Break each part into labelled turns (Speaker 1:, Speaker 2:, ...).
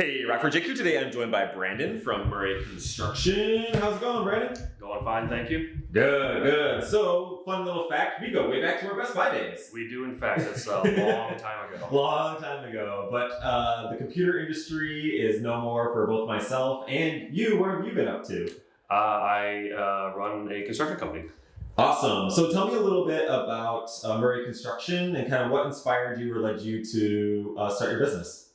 Speaker 1: Hey, Rockford JQ. Today I'm joined by Brandon from Murray Construction. How's it going, Brandon?
Speaker 2: Going fine, thank you.
Speaker 1: Good, good. So, fun little fact, we go way back to our Best Buy days.
Speaker 2: We do, in fact. It's a long time ago.
Speaker 1: Long time ago, but uh, the computer industry is no more for both myself and you. What have you been up to?
Speaker 2: Uh, I uh, run a construction company.
Speaker 1: Awesome. So tell me a little bit about uh, Murray Construction and kind of what inspired you or led you to uh, start your business.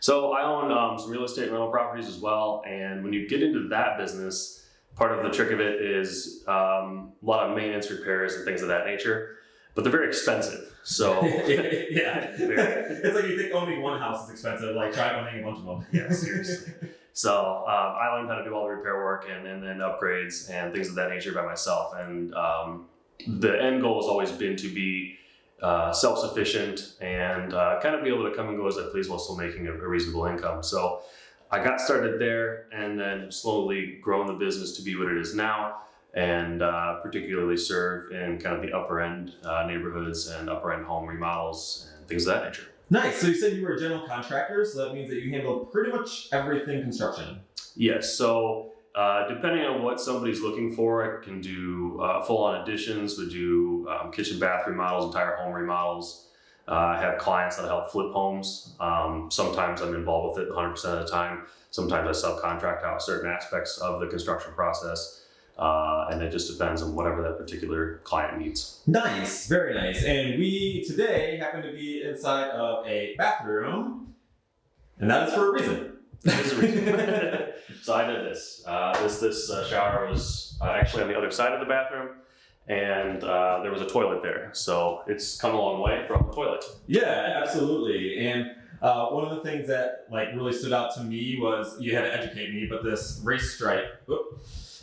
Speaker 2: So I own um, some real estate rental properties as well, and when you get into that business, part of the trick of it is um, a lot of maintenance, repairs, and things of that nature. But they're very expensive. So
Speaker 1: yeah, it's like you think owning one house is expensive. Like try owning a bunch of them.
Speaker 2: Yeah, seriously. So um, I learned how to do all the repair work and, and then upgrades and things of that nature by myself. And um, the end goal has always been to be uh, self-sufficient and uh, kind of be able to come and go as I please while still making a, a reasonable income. So I got started there and then slowly grown the business to be what it is now and uh, particularly serve in kind of the upper end uh, neighborhoods and upper end home remodels and things of that nature.
Speaker 1: Nice. So you said you were a general contractor, so that means that you handle pretty much everything construction.
Speaker 2: Yes. So uh, depending on what somebody's looking for, I can do uh, full-on additions. We do um, kitchen, bath remodels, entire home remodels. Uh, I have clients that help flip homes. Um, sometimes I'm involved with it 100% of the time. Sometimes I subcontract out certain aspects of the construction process. Uh, and it just depends on whatever that particular client needs.
Speaker 1: Nice, very nice. And we today happen to be inside of a bathroom, and that is for a reason.
Speaker 2: There's a reason. so I did this. Uh, this this uh, shower was uh, actually on the other side of the bathroom, and uh, there was a toilet there. So it's come a long way from the toilet.
Speaker 1: Yeah, absolutely. And uh, one of the things that like really stood out to me was you had to educate me, but this race stripe whoop,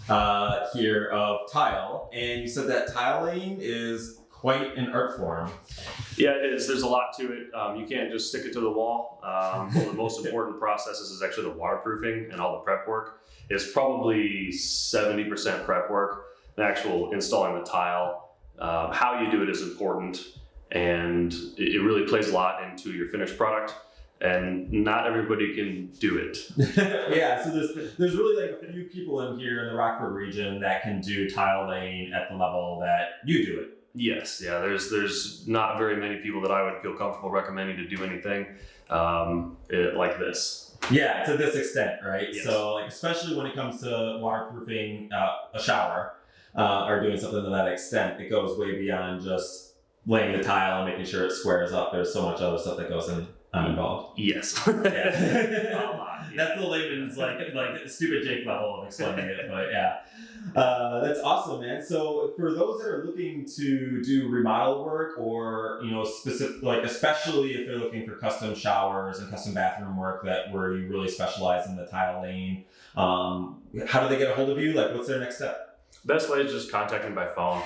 Speaker 1: uh, here of tile, and you said that tiling is quite an art form.
Speaker 2: Yeah, it is. There's a lot to it. Um, you can't just stick it to the wall. Um, one of the most important processes is actually the waterproofing and all the prep work. It's probably 70% prep work. The actual installing the tile, uh, how you do it is important, and it it really plays a lot into your finished product. And not everybody can do it.
Speaker 1: yeah, so there's there's really like a few people in here in the Rockford region that can do tile laying at the level that you do it.
Speaker 2: Yes, yeah. There's there's not very many people that I would feel comfortable recommending to do anything um, it, like this.
Speaker 1: Yeah, to this extent, right?
Speaker 2: Yes.
Speaker 1: So, like, especially when it comes to waterproofing uh, a shower uh, or doing something to that extent, it goes way beyond just laying the tile and making sure it squares up. There's so much other stuff that goes in um, involved.
Speaker 2: Yes.
Speaker 1: Yeah.
Speaker 2: a lot. yeah.
Speaker 1: That's the layman's like like stupid Jake level of explaining it, but yeah, uh, that's awesome, man. So for those that are looking to do remodel work, or you know, specific like especially if they're looking for custom showers and custom bathroom work, that where you really specialize in the tile laying, um, how do they get a hold of you? Like, what's their next step?
Speaker 2: Best way is just contact me by phone.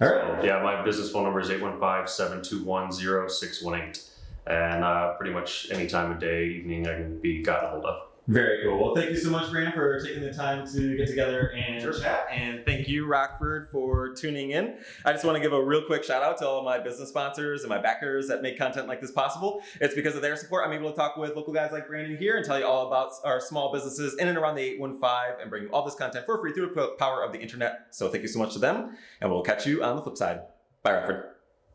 Speaker 1: All right.
Speaker 2: So, yeah, my business phone number is 815-721-0618. And uh, pretty much any time of day, evening, I can be gotten a hold of.
Speaker 1: Very cool. Well, thank you so much, Brandon, for taking the time to get together and
Speaker 2: Sure.
Speaker 1: chat. And thank you, Rockford, for tuning in. I just want to give a real quick shout out to all of my business sponsors and my backers that make content like this possible. It's because of their support I'm able to talk with local guys like Brandon here and tell you all about our small businesses in and around the 815 and bring you all this content for free through the power of the internet. So thank you so much to them, and we'll catch you on the flip side. Bye, Rockford.